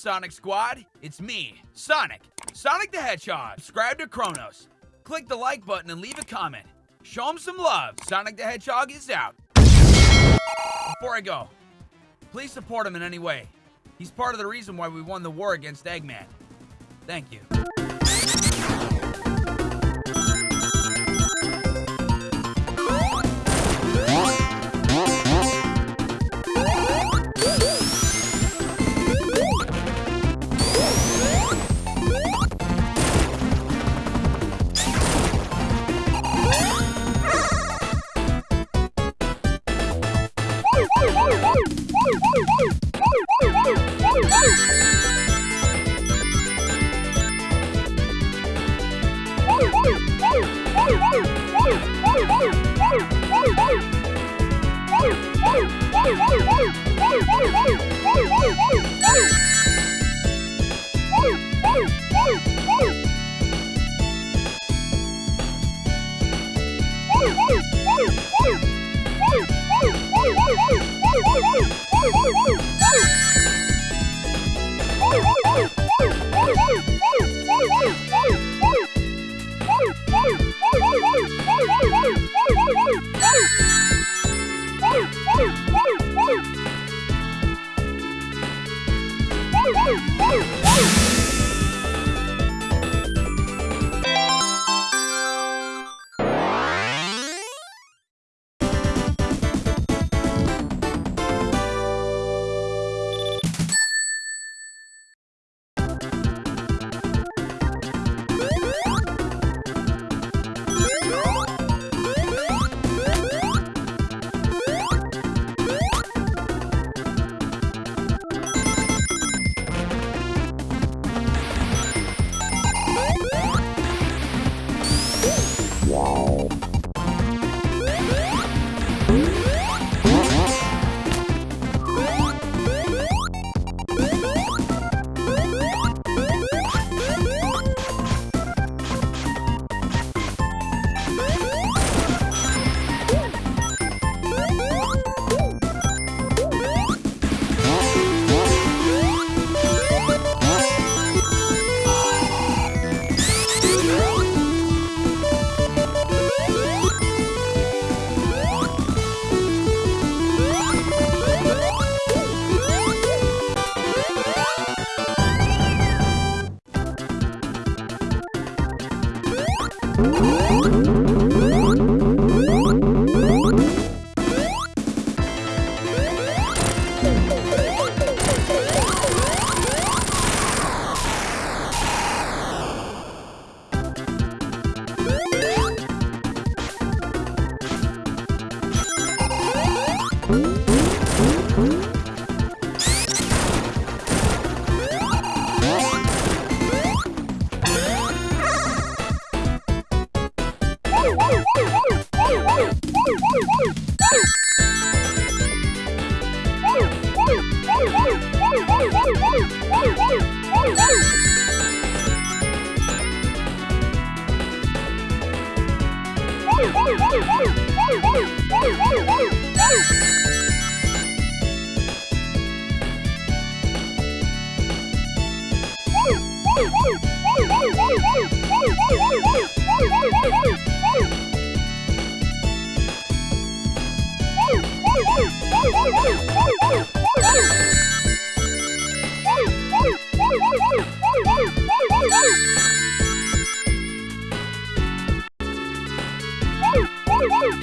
Sonic Squad? It's me, Sonic. Sonic the Hedgehog. Subscribe to Kronos. Click the like button and leave a comment. Show him some love. Sonic the Hedgehog is out. Before I go, please support him in any way. He's part of the reason why we won the war against Eggman. Thank you. Woo! Música Oh!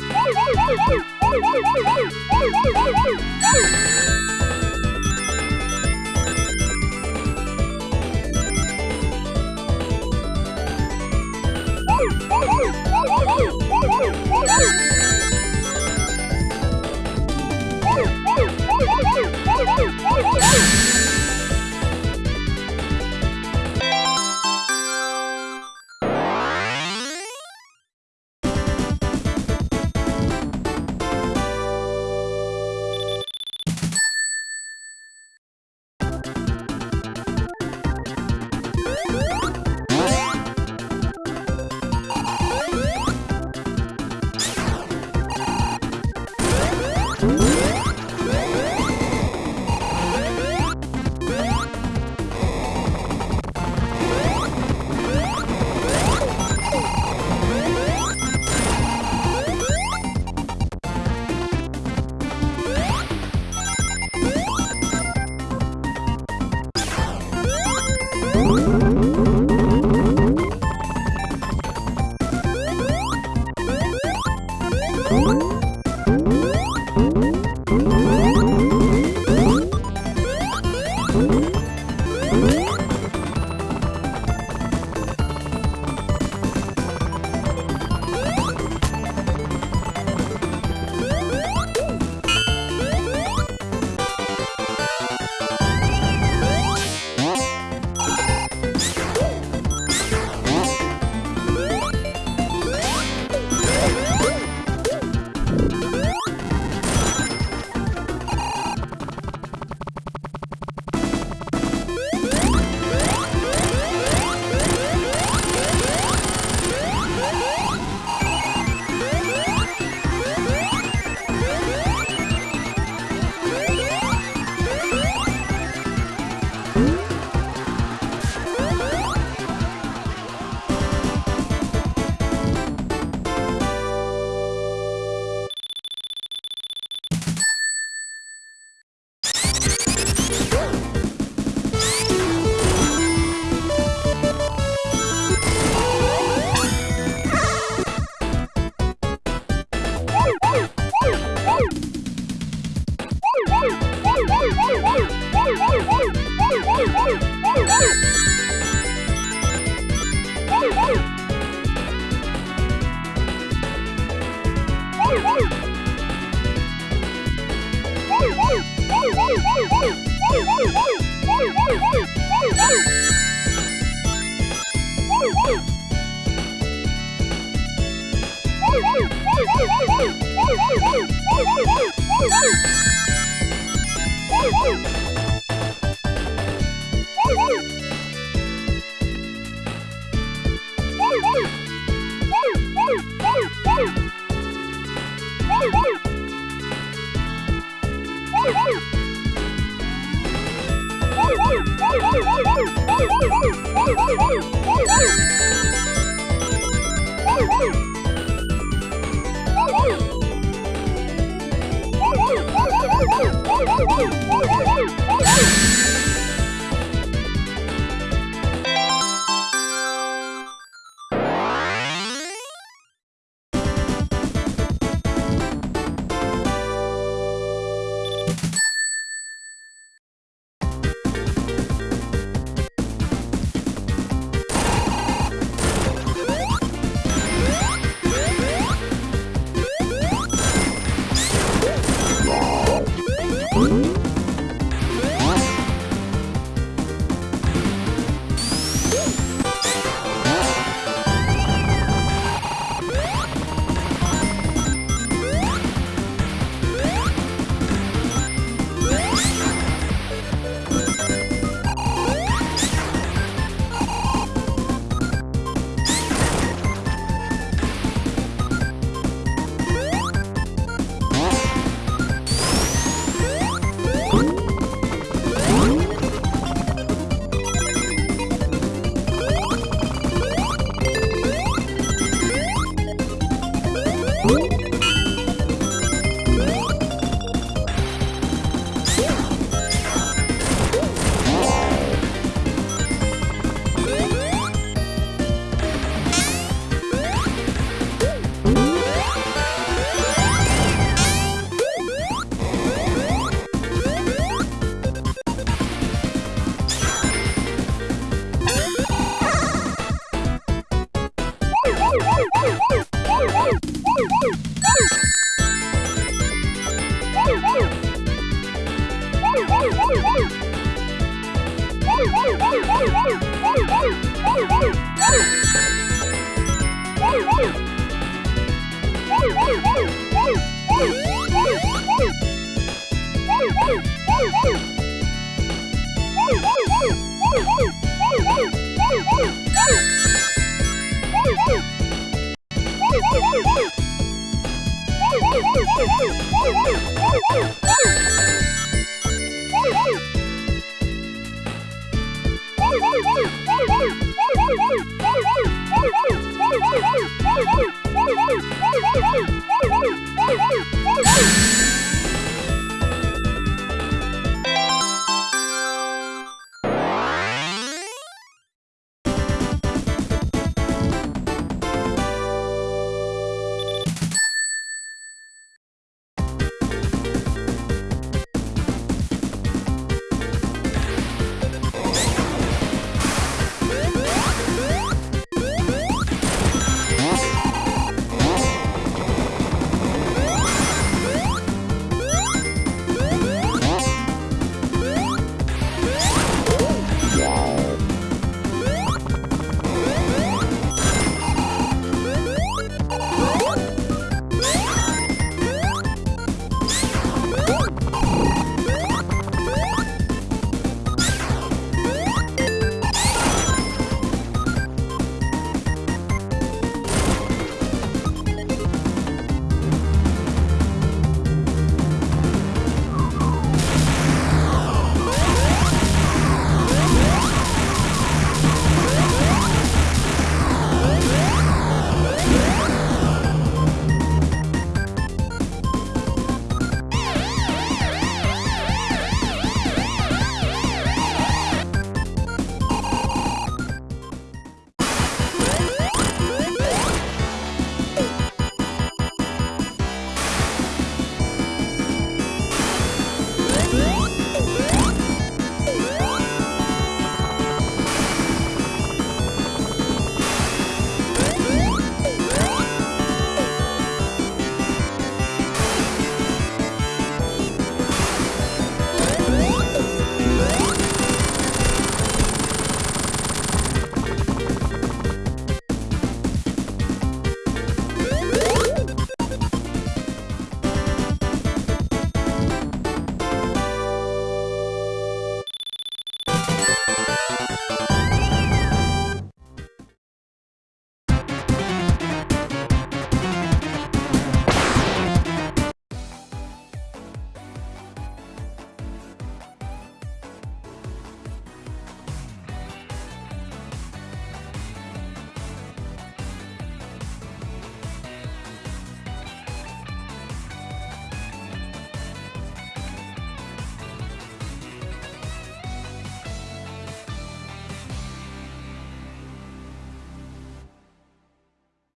Woo!